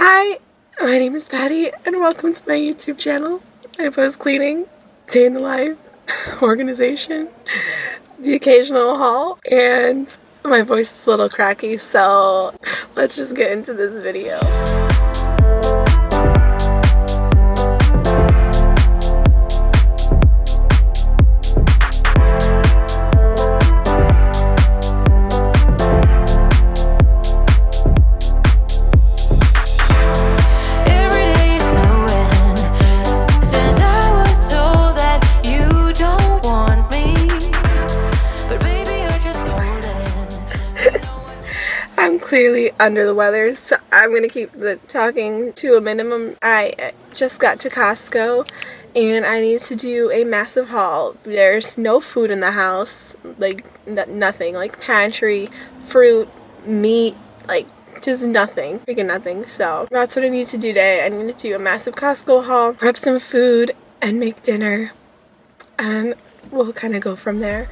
Hi, my name is Patty and welcome to my YouTube channel. I post cleaning, day in the life, organization, the occasional haul, and my voice is a little cracky so let's just get into this video. Clearly under the weather, so I'm gonna keep the talking to a minimum. I uh, just got to Costco and I need to do a massive haul. There's no food in the house, like nothing, like pantry, fruit, meat, like just nothing, freaking nothing. So that's what I need to do today. I need to do a massive Costco haul, prep some food, and make dinner. And we'll kind of go from there.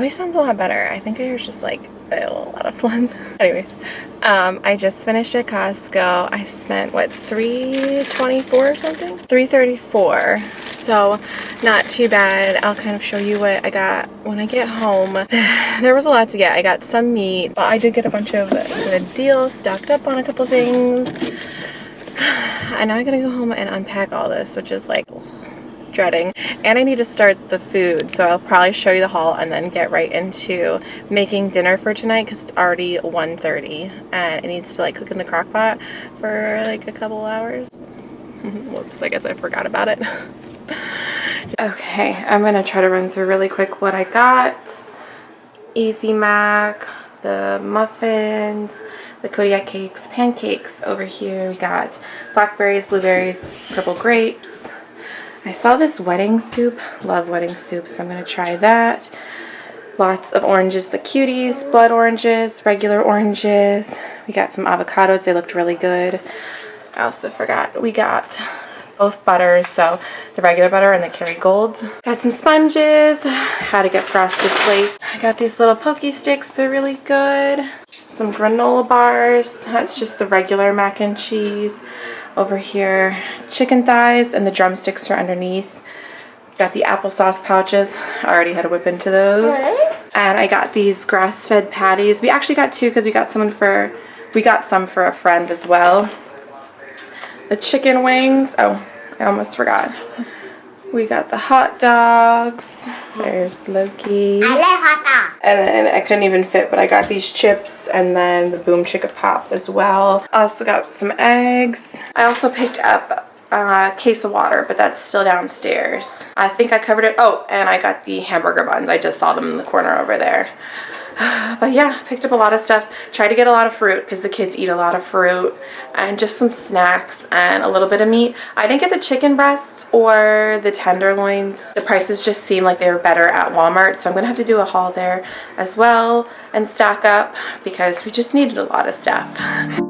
Voice sounds a lot better. I think I was just like a lot of fun. Anyways, um, I just finished at Costco. I spent what 324 or something? 334. So not too bad. I'll kind of show you what I got when I get home. there was a lot to get. I got some meat, but I did get a bunch of good deals, stocked up on a couple things. And now I gotta go home and unpack all this, which is like dreading. And I need to start the food, so I'll probably show you the haul and then get right into making dinner for tonight because it's already 1.30 and it needs to like cook in the crock pot for like a couple hours. Whoops, I guess I forgot about it. okay, I'm gonna try to run through really quick what I got. Easy Mac, the muffins, the Kodiak cakes, pancakes over here. We got blackberries, blueberries, purple grapes, I saw this wedding soup. Love wedding soup, so I'm going to try that. Lots of oranges, the cuties, blood oranges, regular oranges. We got some avocados. They looked really good. I also forgot we got both butters, so the regular butter and the Kerrygold. Got some sponges, how to get frosted flakes. I got these little Pocky sticks, they're really good. Some granola bars, that's just the regular mac and cheese. Over here, chicken thighs and the drumsticks are underneath. Got the applesauce pouches. I already had to whip into those. And I got these grass-fed patties. We actually got two because we got someone for we got some for a friend as well. The chicken wings. Oh, I almost forgot. We got the hot dogs. There's Loki. I like hot dog. And then I couldn't even fit, but I got these chips and then the Boom Chicka Pop as well. I also got some eggs. I also picked up a case of water, but that's still downstairs. I think I covered it. Oh, and I got the hamburger buns. I just saw them in the corner over there. But yeah, picked up a lot of stuff. Tried to get a lot of fruit because the kids eat a lot of fruit and just some snacks and a little bit of meat. I didn't get the chicken breasts or the tenderloins. The prices just seem like they were better at Walmart, so I'm going to have to do a haul there as well and stock up because we just needed a lot of stuff.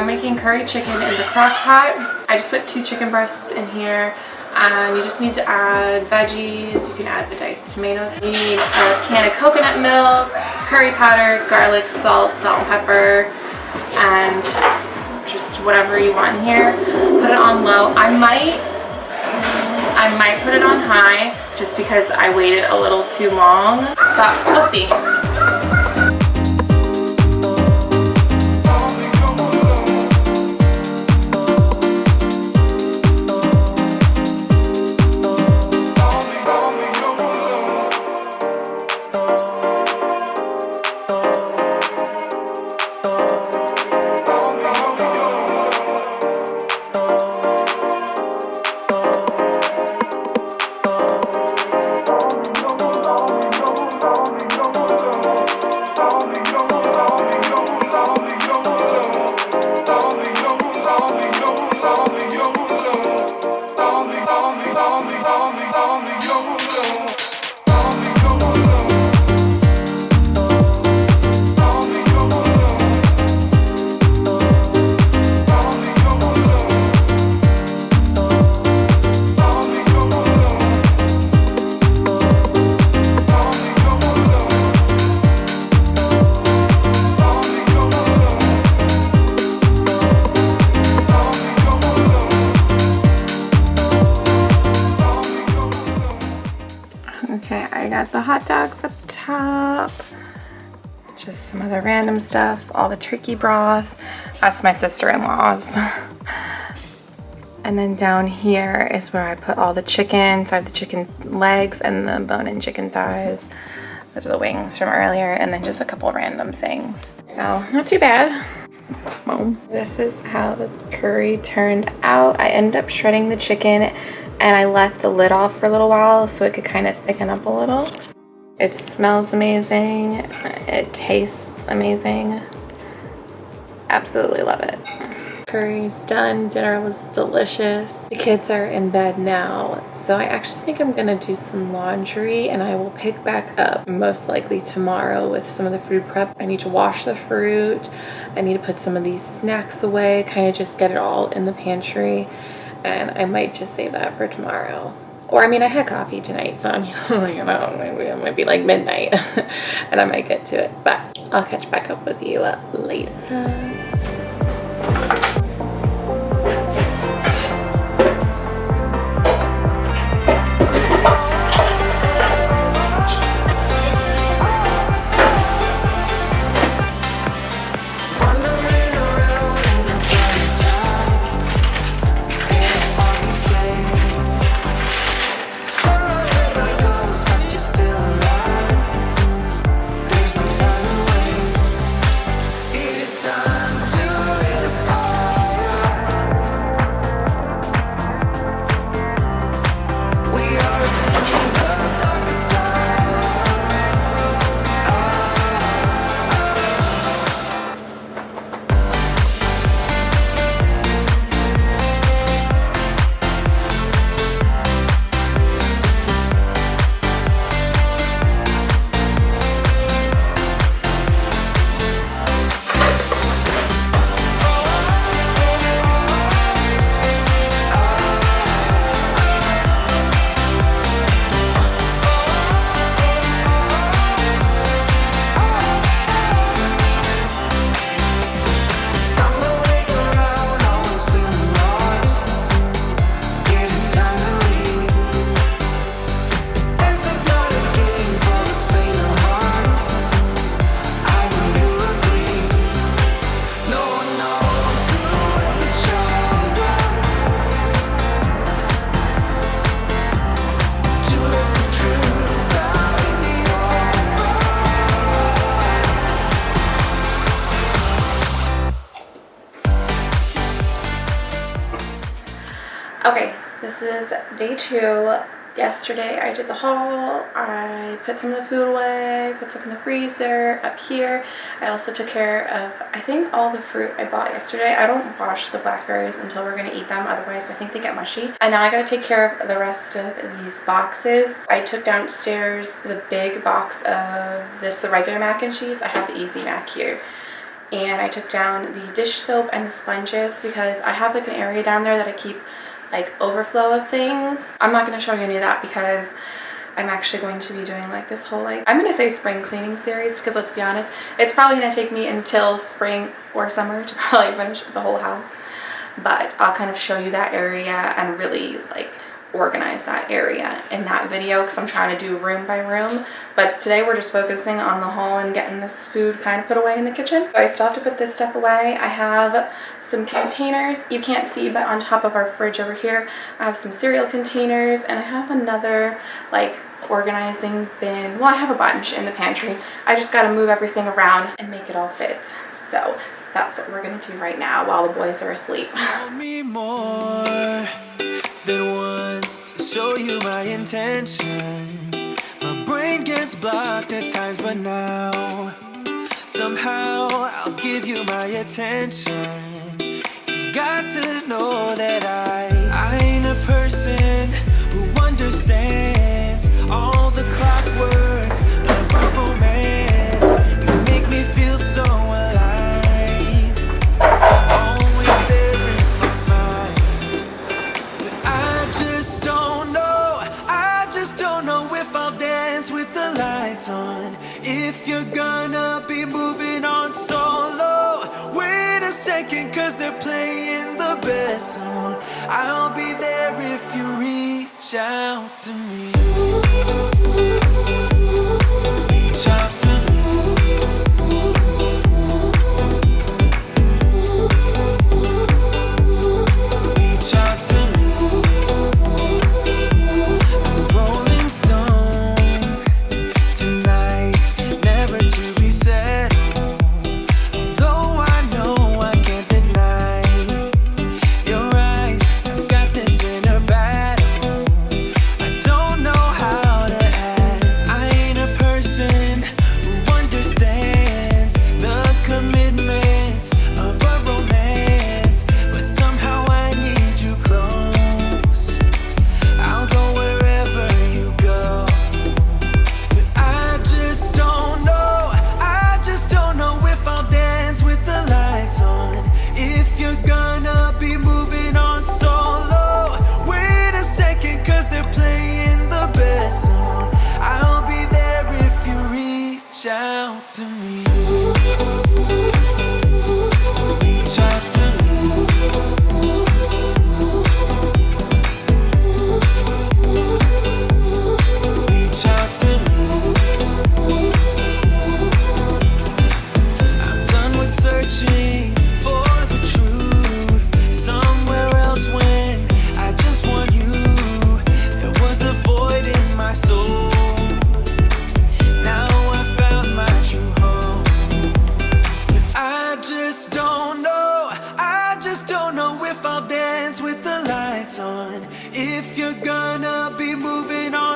I'm making curry chicken in the crock pot. I just put two chicken breasts in here and you just need to add veggies. You can add the diced tomatoes. You need a can of coconut milk, curry powder, garlic, salt, salt and pepper, and just whatever you want here. Put it on low. I might, I might put it on high just because I waited a little too long, but we'll see. Stuff. All the turkey broth. That's my sister-in-law's. and then down here is where I put all the chicken. So I have the chicken legs and the bone-in chicken thighs. Those are the wings from earlier. And then just a couple random things. So not too bad. Boom. This is how the curry turned out. I ended up shredding the chicken and I left the lid off for a little while so it could kind of thicken up a little. It smells amazing. It tastes amazing. Absolutely love it. Curry's done. Dinner was delicious. The kids are in bed now, so I actually think I'm gonna do some laundry and I will pick back up most likely tomorrow with some of the food prep. I need to wash the fruit. I need to put some of these snacks away, kind of just get it all in the pantry and I might just save that for tomorrow. Or I mean, I had coffee tonight, so I'm, you know, maybe it might be like midnight and I might get to it, but I'll catch back up with you uh, later. Okay, this is day two. Yesterday I did the haul. I put some of the food away, put some in the freezer up here. I also took care of, I think, all the fruit I bought yesterday. I don't wash the blackberries until we're going to eat them, otherwise I think they get mushy. And now I got to take care of the rest of these boxes. I took downstairs the big box of this, the regular mac and cheese. I have the Easy Mac here and I took down the dish soap and the sponges because I have like an area down there that I keep like overflow of things. I'm not going to show you any of that because I'm actually going to be doing like this whole like I'm gonna say spring cleaning series because let's be honest it's probably gonna take me until spring or summer to probably finish the whole house but I'll kind of show you that area and really like organize that area in that video because I'm trying to do room by room but today we're just focusing on the haul and getting this food kind of put away in the kitchen. So I still have to put this stuff away. I have some containers you can't see but on top of our fridge over here I have some cereal containers and I have another like organizing bin. Well I have a bunch in the pantry. I just got to move everything around and make it all fit. So that's what we're gonna do right now while the boys are asleep. Than once to show you my intention. My brain gets blocked at times, but now somehow I'll give you my attention. You've got to know that I, I ain't a person who understands all cause they're playing the best song. I'll be there if you reach out to me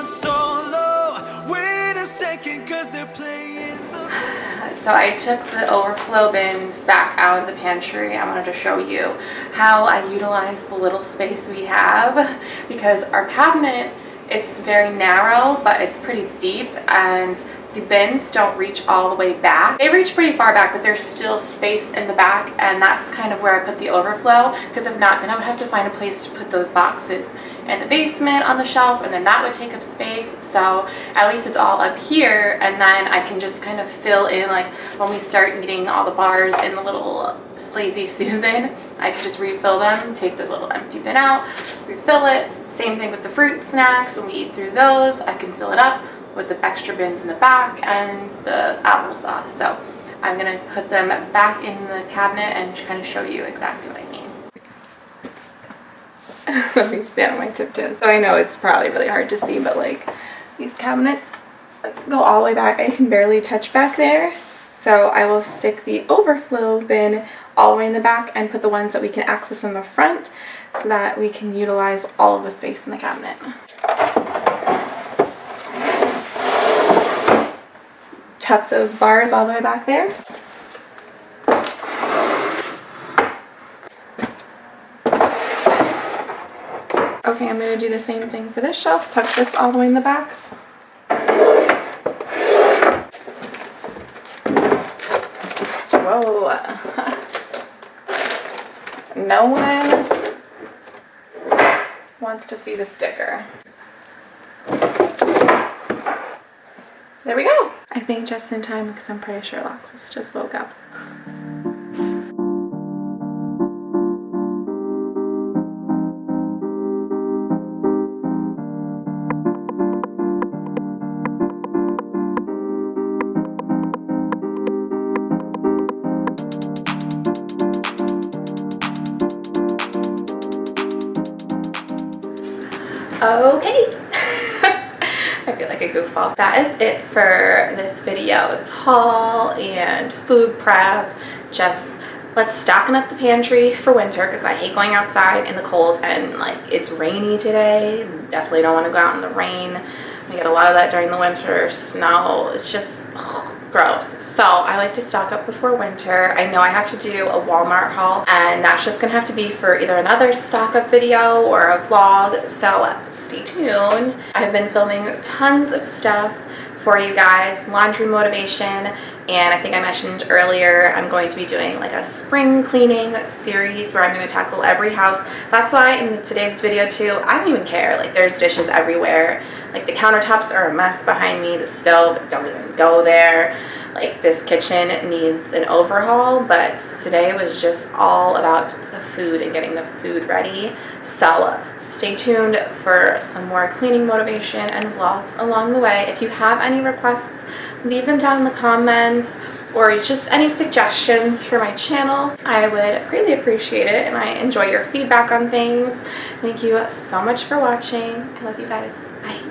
So low with a shaking cuz they playing the So I took the overflow bins back out of the pantry. I wanted to show you how I utilize the little space we have because our cabinet, it's very narrow, but it's pretty deep and the bins don't reach all the way back. They reach pretty far back, but there's still space in the back and that's kind of where I put the overflow because if not, then I would have to find a place to put those boxes in the basement on the shelf and then that would take up space. So at least it's all up here and then I can just kind of fill in like when we start eating all the bars in the little Lazy Susan I can just refill them take the little empty bin out refill it. Same thing with the fruit snacks when we eat through those I can fill it up with the extra bins in the back and the applesauce so I'm gonna put them back in the cabinet and kind of show you exactly what I mean Let me stand on my tiptoes. So I know it's probably really hard to see, but like these cabinets go all the way back. I can barely touch back there. So I will stick the overflow bin all the way in the back and put the ones that we can access in the front so that we can utilize all of the space in the cabinet. Tuck those bars all the way back there. Okay, I'm going to do the same thing for this shelf. Tuck this all the way in the back. Whoa. no one wants to see the sticker. There we go. Think just in time because I'm pretty sure Alexis just woke up. Okay. I feel like a goofball. That is it for this video. It's haul and food prep. Just let's stocken up the pantry for winter because I hate going outside in the cold and like it's rainy today. Definitely don't want to go out in the rain. We get a lot of that during the winter. Snow. It's just ugh, gross. So I like to stock up before winter. I know I have to do a Walmart haul and that's just gonna have to be for either another stock up video or a vlog. So uh, stay tuned. I've been filming tons of stuff for you guys, laundry motivation, and I think I mentioned earlier I'm going to be doing like a spring cleaning series where I'm going to tackle every house. That's why in today's video too, I don't even care. Like there's dishes everywhere. Like the countertops are a mess behind me. The stove, don't even go there. Like this kitchen needs an overhaul, but today was just all about the food and getting the food ready. So stay tuned for some more cleaning motivation and vlogs along the way. If you have any requests, leave them down in the comments or just any suggestions for my channel. I would greatly appreciate it and I enjoy your feedback on things. Thank you so much for watching. I love you guys. Bye.